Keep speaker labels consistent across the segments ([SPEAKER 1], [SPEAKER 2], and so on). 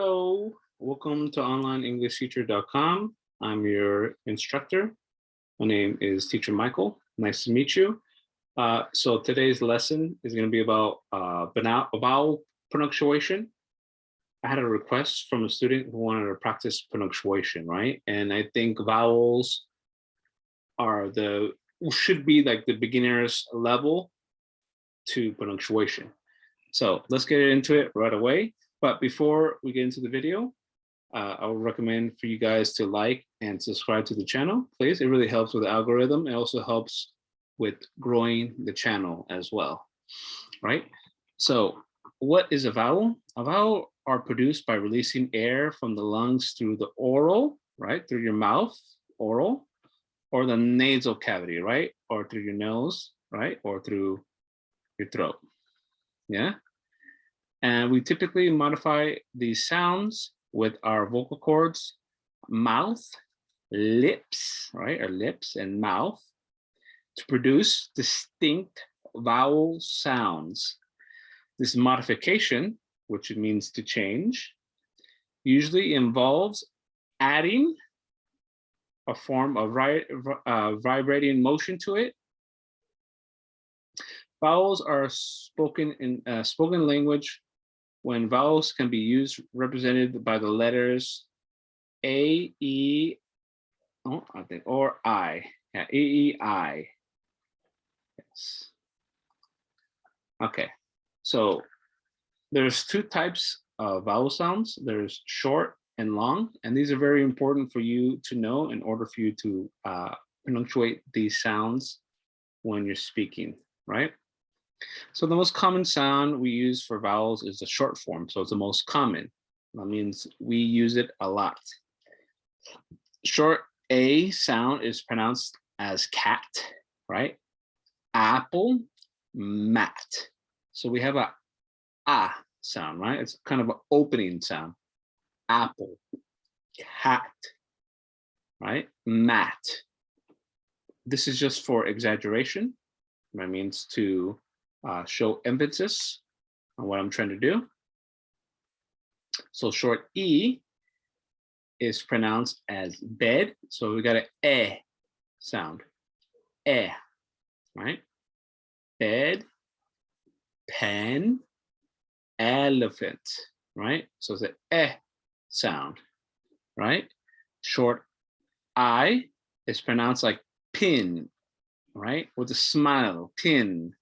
[SPEAKER 1] Hello, welcome to onlineenglishteacher.com. I'm your instructor. My name is Teacher Michael. Nice to meet you. Uh, so today's lesson is going to be about uh, vowel punctuation. I had a request from a student who wanted to practice punctuation, right? And I think vowels are the should be like the beginner's level to punctuation. So let's get into it right away. But before we get into the video, uh, I would recommend for you guys to like and subscribe to the channel, please. It really helps with the algorithm. It also helps with growing the channel as well, right? So what is a vowel? A vowel are produced by releasing air from the lungs through the oral, right? Through your mouth, oral, or the nasal cavity, right? Or through your nose, right? Or through your throat, yeah? And we typically modify these sounds with our vocal cords, mouth, lips, right? Our lips and mouth to produce distinct vowel sounds. This modification, which it means to change, usually involves adding a form of uh, vibrating motion to it. Vowels are spoken in uh, spoken language when vowels can be used represented by the letters A, E, oh, I think, or I. Yeah, A, E, I. Yes. Okay, so there's two types of vowel sounds. There's short and long, and these are very important for you to know in order for you to uh, punctuate these sounds when you're speaking, right? So the most common sound we use for vowels is the short form. So it's the most common. That means we use it a lot. Short A sound is pronounced as cat, right? Apple, mat. So we have a ah sound, right? It's kind of an opening sound. Apple, cat, right? Mat. This is just for exaggeration. That means to uh, show emphasis on what I'm trying to do. So short E is pronounced as bed. So we got an E sound, E, right? Bed, pen, elephant, right? So it's an E sound, right? Short I is pronounced like pin, right? With a smile, pin,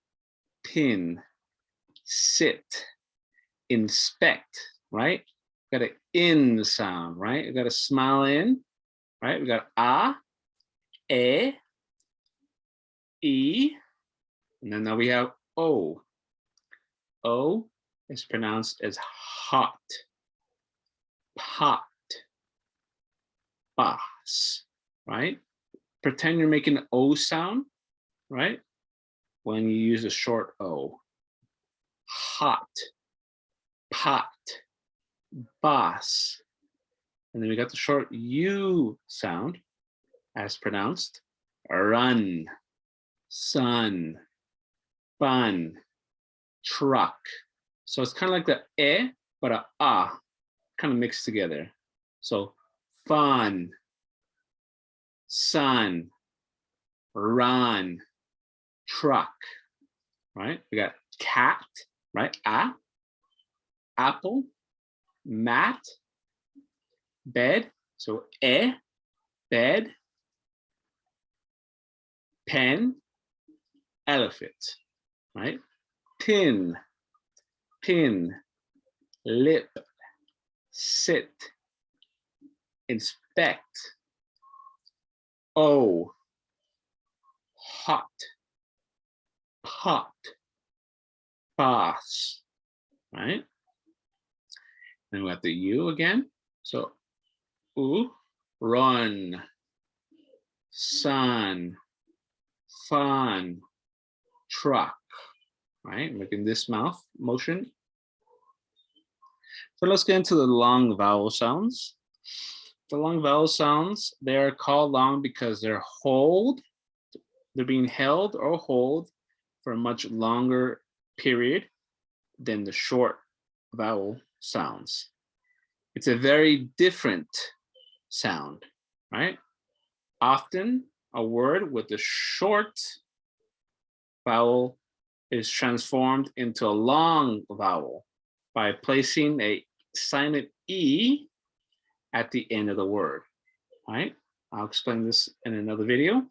[SPEAKER 1] pin, sit, inspect, right? Got an in sound, right? We got a smile in, right? We got a, e, e, and then now we have o. O is pronounced as hot, pot, boss, right? Pretend you're making an O sound, right? When you use a short O. Hot, pot, boss. And then we got the short U sound as pronounced. Run, sun, fun, truck. So it's kind of like the e, but a ah, kind of mixed together. So fun, sun, run, truck, right? We got cat, right? A, apple, mat, bed. So e, bed, pen, elephant, right? Pin, pin, lip, sit, inspect, oh, hot, pot, boss, right? Then we have the U again. So u, run, sun, fun, truck, right? Making this mouth motion. So let's get into the long vowel sounds. The long vowel sounds, they are called long because they're hold, they're being held or hold for a much longer period than the short vowel sounds. It's a very different sound, right? Often a word with a short vowel is transformed into a long vowel by placing a silent E at the end of the word, right? I'll explain this in another video.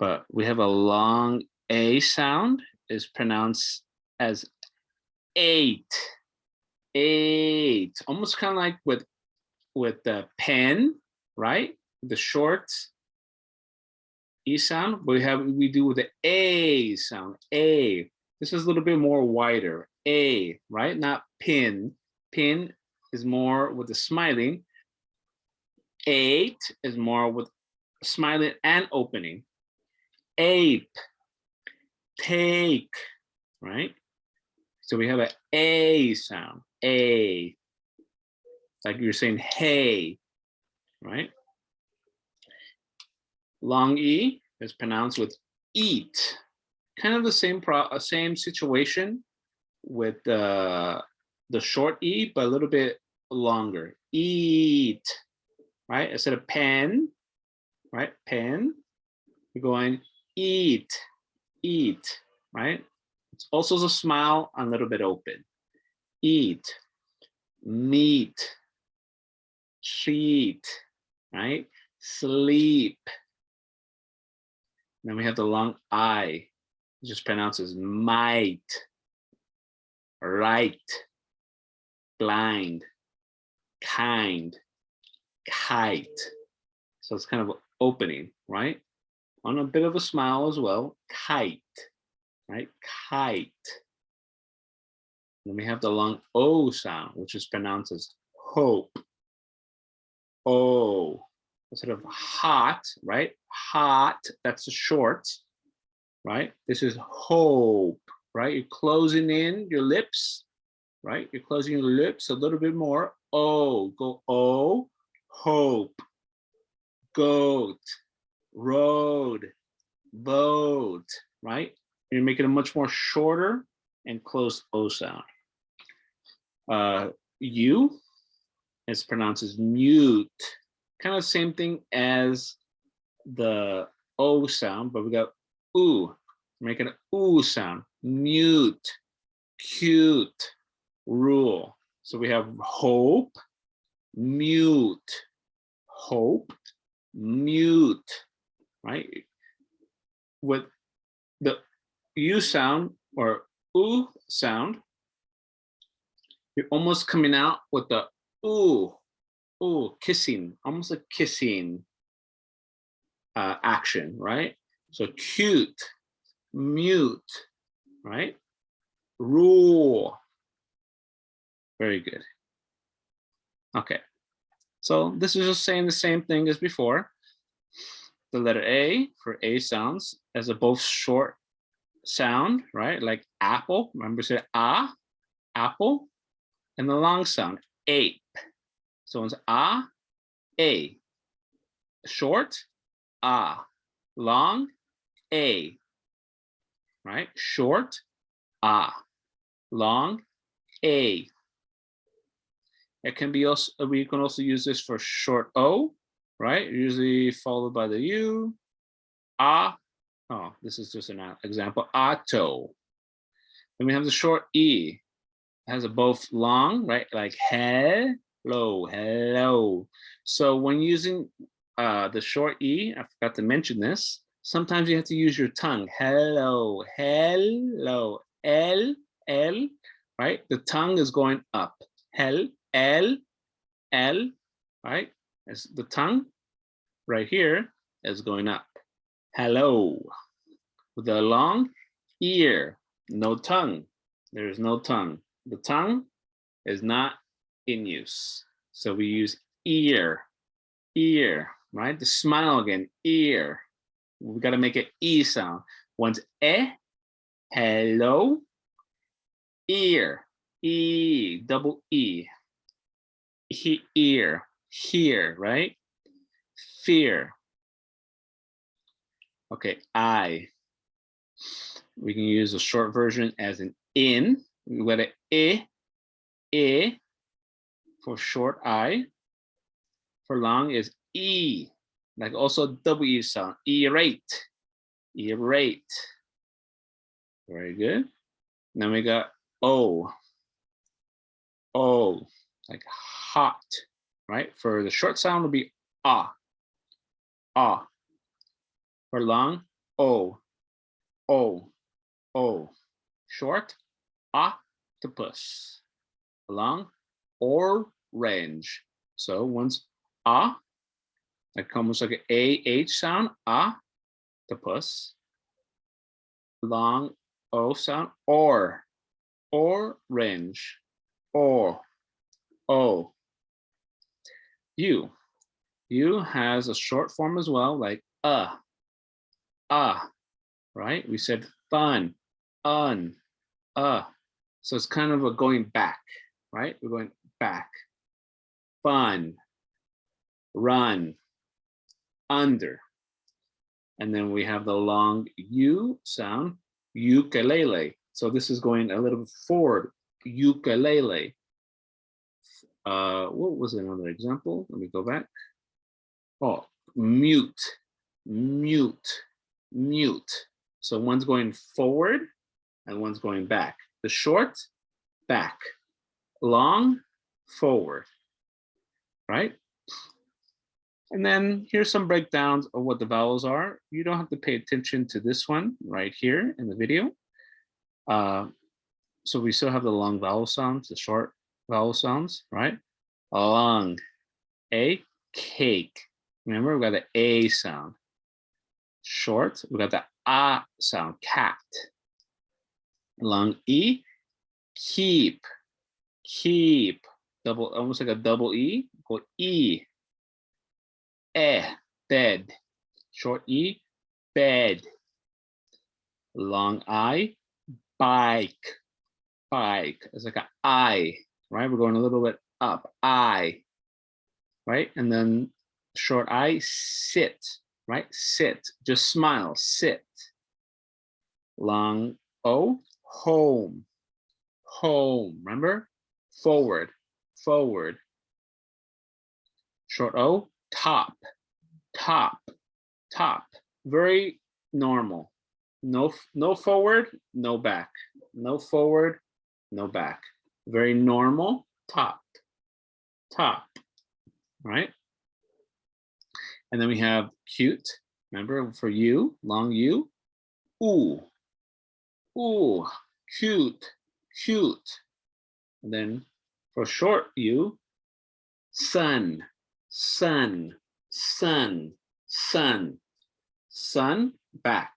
[SPEAKER 1] But we have a long A sound is pronounced as eight, eight, almost kind of like with, with the pen, right? The short E sound, we have, we do with the A sound, A. This is a little bit more wider, A, right? Not pin. Pin is more with the smiling. Eight is more with smiling and opening. Ape, take, right? So we have an A sound, A, like you're saying, hey, right? Long E is pronounced with eat. Kind of the same pro uh, same situation with the the short E, but a little bit longer. Eat, right? Instead of pen, right? Pen, you're going eat, eat, right? It's also a smile, a little bit open. Eat, meet, treat, right? Sleep. Then we have the long I, just pronounces might, right, blind, kind, kite. So it's kind of opening, right? On a bit of a smile as well, kite, right? Kite. Then we have the long O sound, which is pronounced as hope. O, sort of hot, right? Hot, that's the short, right? This is hope, right? You're closing in your lips, right? You're closing your lips a little bit more. O, go O, hope, goat, road, boat, right? You're making it much more shorter and closed O sound. Uh, you is pronounced as mute, kind of same thing as the O sound, but we got oo, making an oo sound, mute, cute, rule. So we have hope, mute, hope, mute, right? With the U sound or oo sound, you're almost coming out with the ooh, ooh, kissing, almost a kissing uh, action, right? So cute, mute, right? Rule. Very good. Okay. So this is just saying the same thing as before. The letter A for A sounds as a both short sound, right? Like apple, remember say ah, apple, and the long sound, ape. So it's ah, a, short, ah, long, a, right? Short, ah, long, a. It can be also, we can also use this for short O, right? Usually followed by the U, ah, oh, this is just an example, auto. Then we have the short E, it has a both long, right? Like hello, hello. So when using uh, the short E, I forgot to mention this, sometimes you have to use your tongue. Hello, hello, L, L, right? The tongue is going up. Hell, L, L, right? As the tongue right here is going up. Hello. With a long ear, no tongue. There is no tongue. The tongue is not in use. So we use ear, ear, right? The smile again, ear. We got to make an E sound. Once E, hello, ear, E, double E, he, ear, here, right? Fear. Okay, I. We can use a short version as an in. We let it e, e, for short I. For long is E, like also W sound, erate, erate. Very good. Then we got O, O, like hot, right? For the short sound will be ah, ah. For long, O, O, O. Short, octopus. Long, orange. So once ah, that comes like an A-H sound, ah octopus. Long O sound, or, orange, or, O. U. U has a short form as well, like uh, ah, right? We said fun, un, uh. So it's kind of a going back, right? We're going back, fun, run, under. And then we have the long U sound, ukulele. So this is going a little forward, ukulele. Uh, what was another example? Let me go back. Oh, mute, mute, mute. So one's going forward and one's going back. The short, back. Long, forward, right? And then here's some breakdowns of what the vowels are. You don't have to pay attention to this one right here in the video. Uh, so we still have the long vowel sounds, the short vowel sounds, right? Long, a, cake. Remember, we got the A sound. Short, we got the A sound, cat. Long E, keep, keep. Double, almost like a double E, go E, eh, bed. Short E, bed. Long I, bike, bike. It's like an I, right? We're going a little bit up, I, right? And then short I, sit, right? Sit, just smile, sit. Long O, home, home, remember? Forward, forward. Short O, top, top, top. Very normal. No, no forward, no back. No forward, no back. Very normal, top, top, right? And then we have cute, remember for you, long U, ooh, ooh, cute, cute. And then for short U, sun, sun, sun, sun, sun, back,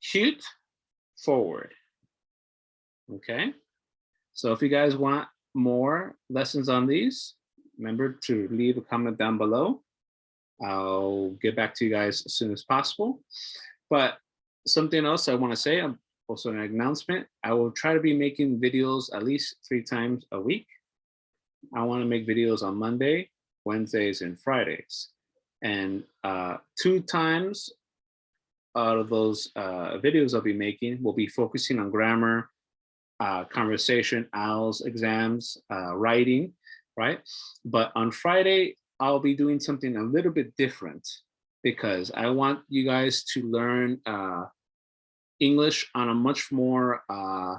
[SPEAKER 1] cute, forward. Okay, so if you guys want more lessons on these, remember to leave a comment down below. I'll get back to you guys as soon as possible. But something else I want to say, um, also an announcement, I will try to be making videos at least three times a week. I want to make videos on Monday, Wednesdays and Fridays. And uh, two times out of those uh, videos I'll be making will be focusing on grammar, uh, conversation, IELTS exams, uh, writing, right? But on Friday, I'll be doing something a little bit different because I want you guys to learn uh, English on a much more uh,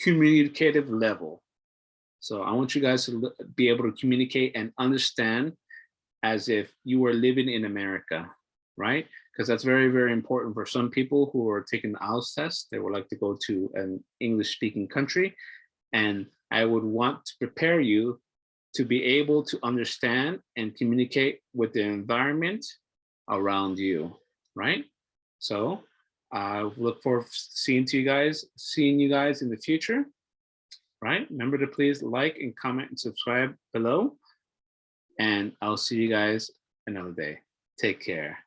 [SPEAKER 1] communicative level. So I want you guys to be able to communicate and understand as if you were living in America, right? Because that's very, very important for some people who are taking the IELTS test. They would like to go to an English speaking country. And I would want to prepare you to be able to understand and communicate with the environment around you, right? So I look forward to seeing to you guys, seeing you guys in the future right? Remember to please like and comment and subscribe below. And I'll see you guys another day. Take care.